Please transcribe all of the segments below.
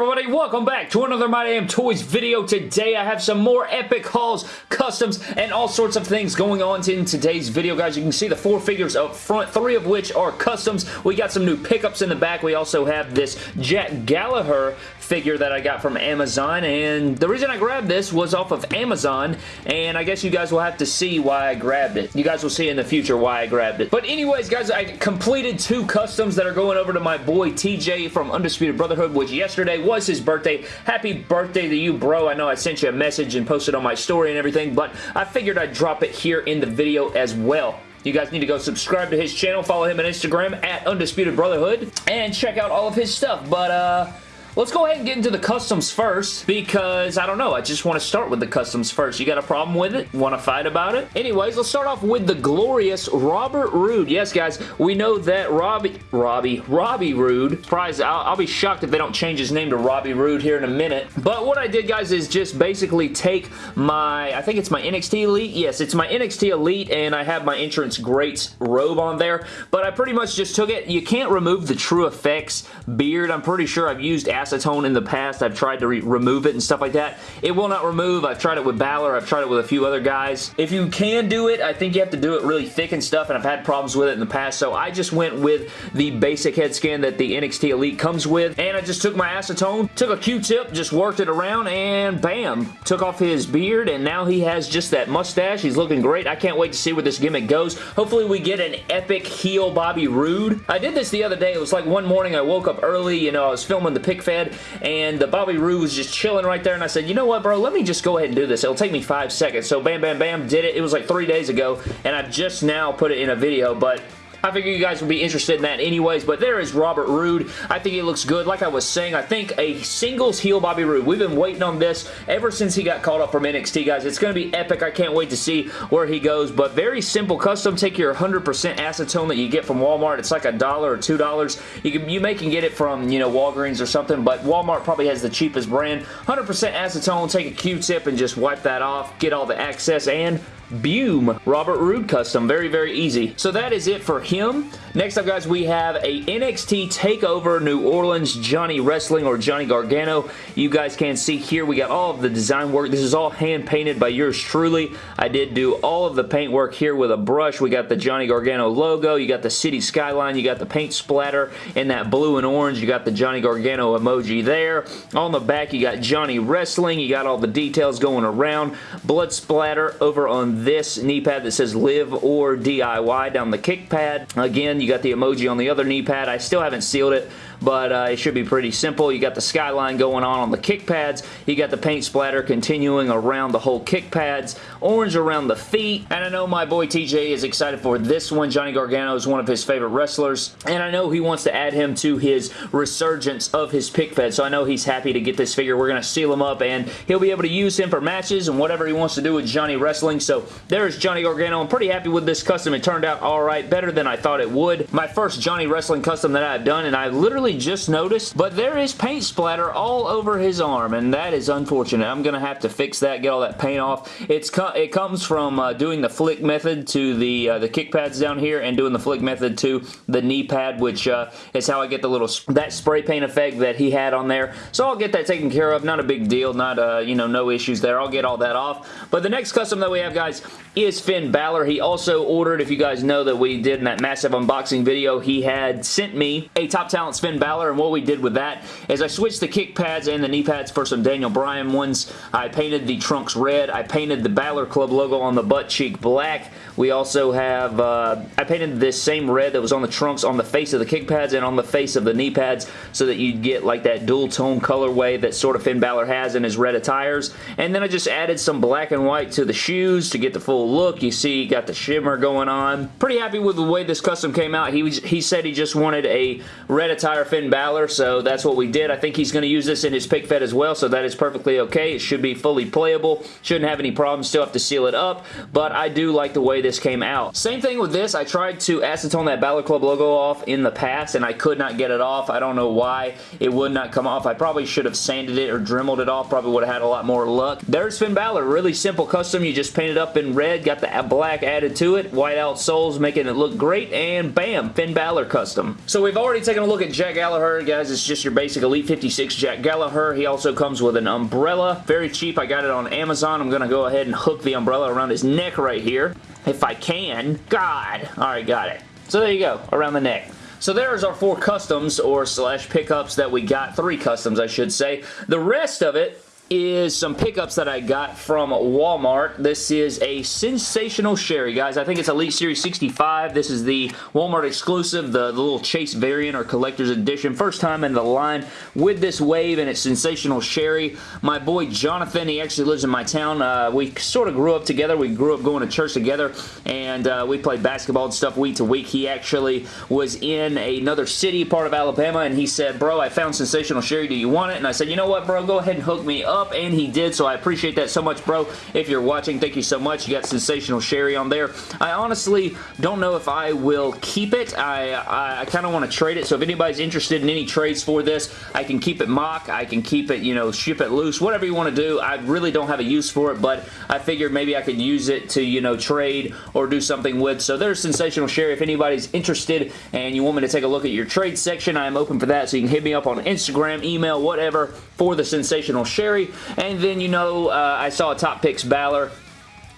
everybody? Welcome back to another My Damn Toys video. Today I have some more epic hauls, customs, and all sorts of things going on in today's video, guys. You can see the four figures up front, three of which are customs. We got some new pickups in the back. We also have this Jack Gallagher figure that I got from Amazon, and the reason I grabbed this was off of Amazon, and I guess you guys will have to see why I grabbed it. You guys will see in the future why I grabbed it. But anyways, guys, I completed two customs that are going over to my boy TJ from Undisputed Brotherhood, which yesterday was his birthday. Happy birthday to you, bro. I know I sent you a message and posted on my story and everything, but I figured I'd drop it here in the video as well. You guys need to go subscribe to his channel, follow him on Instagram at Undisputed Brotherhood, and check out all of his stuff. But, uh, Let's go ahead and get into the customs first because, I don't know, I just want to start with the customs first. You got a problem with it? Want to fight about it? Anyways, let's start off with the glorious Robert Roode. Yes, guys, we know that Robbie, Robbie, Robbie Roode, surprise, I'll, I'll, be shocked if they don't change his name to Robbie Roode here in a minute. But what I did, guys, is just basically take my, I think it's my NXT Elite. Yes, it's my NXT Elite, and I have my Entrance Greats robe on there. But I pretty much just took it. You can't remove the TrueFX beard. I'm pretty sure I've used acetone in the past. I've tried to re remove it and stuff like that. It will not remove. I've tried it with Balor. I've tried it with a few other guys. If you can do it, I think you have to do it really thick and stuff, and I've had problems with it in the past, so I just went with the basic head scan that the NXT Elite comes with, and I just took my acetone, took a Q-tip, just worked it around, and bam! Took off his beard, and now he has just that mustache. He's looking great. I can't wait to see where this gimmick goes. Hopefully we get an epic heel Bobby Roode. I did this the other day. It was like one morning I woke up early, you know, I was filming the pick fed, and the Bobby Roode was just chilling right there, and I said, you know what, bro, let me just go ahead and do this. It'll take me five seconds. So bam, bam, bam, did it. It was like three days ago, and I've just now put it in a video, but I figure you guys would be interested in that anyways, but there is Robert Roode. I think he looks good. Like I was saying, I think a singles heel Bobby Roode. We've been waiting on this ever since he got called up from NXT, guys. It's going to be epic. I can't wait to see where he goes, but very simple custom. Take your 100% acetone that you get from Walmart. It's like a dollar or $2. You, can, you may can get it from, you know, Walgreens or something, but Walmart probably has the cheapest brand. 100% acetone. Take a Q-tip and just wipe that off. Get all the excess and Boom, Robert Roode custom. Very, very easy. So that is it for him. Next up, guys, we have a NXT TakeOver New Orleans Johnny Wrestling or Johnny Gargano. You guys can see here, we got all of the design work. This is all hand-painted by yours truly. I did do all of the paint work here with a brush. We got the Johnny Gargano logo. You got the city skyline. You got the paint splatter in that blue and orange. You got the Johnny Gargano emoji there. On the back, you got Johnny Wrestling. You got all the details going around. Blood splatter over on this knee pad that says live or DIY down the kick pad. Again, you got the emoji on the other knee pad. I still haven't sealed it, but uh, it should be pretty simple. You got the skyline going on on the kick pads. You got the paint splatter continuing around the whole kick pads. Orange around the feet. And I know my boy TJ is excited for this one. Johnny Gargano is one of his favorite wrestlers. And I know he wants to add him to his resurgence of his pick fed. So I know he's happy to get this figure. We're going to seal him up and he'll be able to use him for matches and whatever he wants to do with Johnny Wrestling. So there's Johnny Gargano. I'm pretty happy with this custom. It turned out alright. Better than I thought it would. My first Johnny Wrestling custom that I've done and I literally just noticed, but there is paint splatter all over his arm, and that is unfortunate. I'm going to have to fix that, get all that paint off. It's It comes from uh, doing the flick method to the, uh, the kick pads down here and doing the flick method to the knee pad, which uh, is how I get the little that spray paint effect that he had on there. So I'll get that taken care of. Not a big deal. Not, uh, you know, no issues there. I'll get all that off. But the next custom that we have, guys, is Finn Balor. He also ordered, if you guys know that we did in that massive unboxing video, he had sent me a Top Talents Finn Balor, and what we did with that is I switched the kick pads and the knee pads for some Daniel Bryan ones. I painted the trunks red. I painted the Balor Club logo on the butt cheek black. We also have, uh, I painted this same red that was on the trunks on the face of the kick pads and on the face of the knee pads so that you'd get like that dual tone colorway that sort of Finn Balor has in his red attires. And then I just added some black and white to the shoes to get the full look. You see, got the shimmer going on. Pretty happy with the way this custom came out. He, was, he said he just wanted a red attire Finn Balor, so that's what we did. I think he's going to use this in his pick fed as well, so that is perfectly okay. It should be fully playable. Shouldn't have any problems. Still have to seal it up, but I do like the way this came out. Same thing with this. I tried to acetone that Balor Club logo off in the past, and I could not get it off. I don't know why it would not come off. I probably should have sanded it or dremeled it off. Probably would have had a lot more luck. There's Finn Balor. Really simple custom. You just paint it up in red, got the black added to it, white out soles making it look great, and bam, Finn Balor custom. So we've already taken a look at Jack Gallagher, guys, it's just your basic Elite 56 Jack Gallagher. He also comes with an umbrella. Very cheap. I got it on Amazon. I'm going to go ahead and hook the umbrella around his neck right here. If I can. God. Alright, got it. So there you go. Around the neck. So there's our four customs or slash pickups that we got. Three customs, I should say. The rest of it is some pickups that I got from Walmart. This is a Sensational Sherri, guys. I think it's Elite Series 65. This is the Walmart exclusive, the, the little Chase variant or collector's edition. First time in the line with this wave, and it's Sensational Sherri. My boy Jonathan, he actually lives in my town. Uh, we sort of grew up together. We grew up going to church together, and uh, we played basketball and stuff week to week. He actually was in another city, part of Alabama, and he said, bro, I found Sensational Sherri. Do you want it? And I said, you know what, bro? Go ahead and hook me up up, and he did, so I appreciate that so much, bro. If you're watching, thank you so much. You got Sensational Sherri on there. I honestly don't know if I will keep it. I, I, I kind of want to trade it, so if anybody's interested in any trades for this, I can keep it mock. I can keep it, you know, ship it loose, whatever you want to do. I really don't have a use for it, but I figured maybe I could use it to, you know, trade or do something with. So there's Sensational Sherri. If anybody's interested and you want me to take a look at your trade section, I am open for that, so you can hit me up on Instagram, email, whatever, for the Sensational Sherri. And then, you know, uh, I saw a Top Picks Balor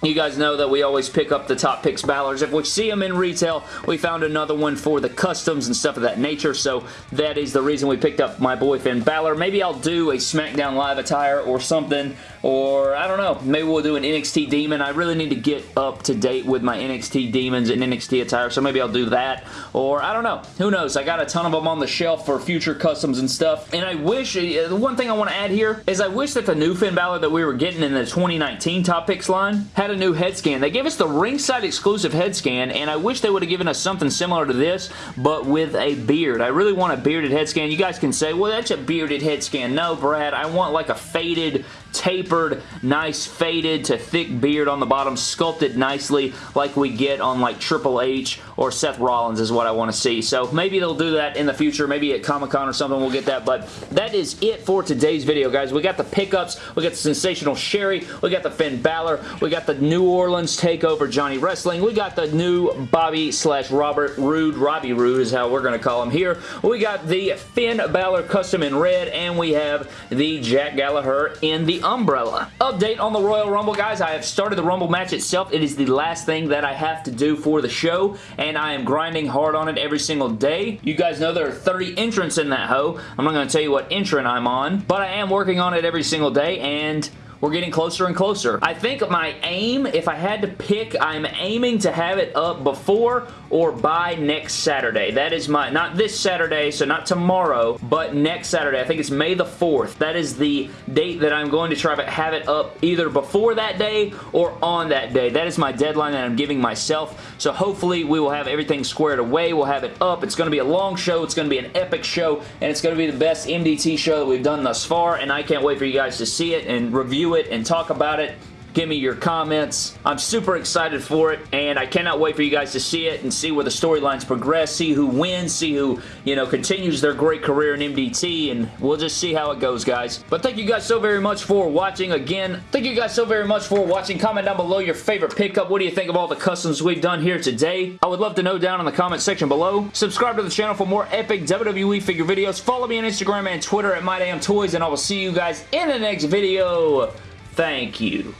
you guys know that we always pick up the top picks Balors. If we see them in retail, we found another one for the customs and stuff of that nature, so that is the reason we picked up my boy Finn Balor. Maybe I'll do a SmackDown Live attire or something, or I don't know, maybe we'll do an NXT Demon. I really need to get up to date with my NXT Demons and NXT attire, so maybe I'll do that, or I don't know. Who knows? I got a ton of them on the shelf for future customs and stuff, and I wish, uh, the one thing I want to add here is I wish that the new Finn Balor that we were getting in the 2019 top picks line had a new head scan. They gave us the ringside exclusive head scan, and I wish they would have given us something similar to this, but with a beard. I really want a bearded head scan. You guys can say, well, that's a bearded head scan. No, Brad, I want like a faded tapered, nice faded to thick beard on the bottom, sculpted nicely like we get on like Triple H or Seth Rollins is what I want to see. So maybe they'll do that in the future. Maybe at Comic-Con or something we'll get that. But that is it for today's video, guys. We got the pickups. We got the Sensational Sherri. We got the Finn Balor. We got the New Orleans TakeOver Johnny Wrestling. We got the new Bobby slash Robert Roode. Robbie Roode is how we're going to call him here. We got the Finn Balor Custom in red. And we have the Jack Gallagher in the umbrella. Update on the Royal Rumble, guys. I have started the Rumble match itself. It is the last thing that I have to do for the show, and I am grinding hard on it every single day. You guys know there are 30 entrants in that hoe. I'm not going to tell you what entrant I'm on, but I am working on it every single day, and we're getting closer and closer. I think my aim, if I had to pick, I'm aiming to have it up before or by next Saturday. That is my, not this Saturday, so not tomorrow, but next Saturday. I think it's May the 4th. That is the date that I'm going to try to have it up either before that day or on that day. That is my deadline that I'm giving myself. So hopefully we will have everything squared away. We'll have it up. It's going to be a long show. It's going to be an epic show, and it's going to be the best MDT show that we've done thus far, and I can't wait for you guys to see it and it and talk about it Give me your comments. I'm super excited for it, and I cannot wait for you guys to see it and see where the storylines progress, see who wins, see who, you know, continues their great career in MDT, and we'll just see how it goes, guys. But thank you guys so very much for watching. Again, thank you guys so very much for watching. Comment down below your favorite pickup. What do you think of all the customs we've done here today? I would love to know down in the comment section below. Subscribe to the channel for more epic WWE figure videos. Follow me on Instagram and Twitter at MyDamnToys, and I will see you guys in the next video. Thank you.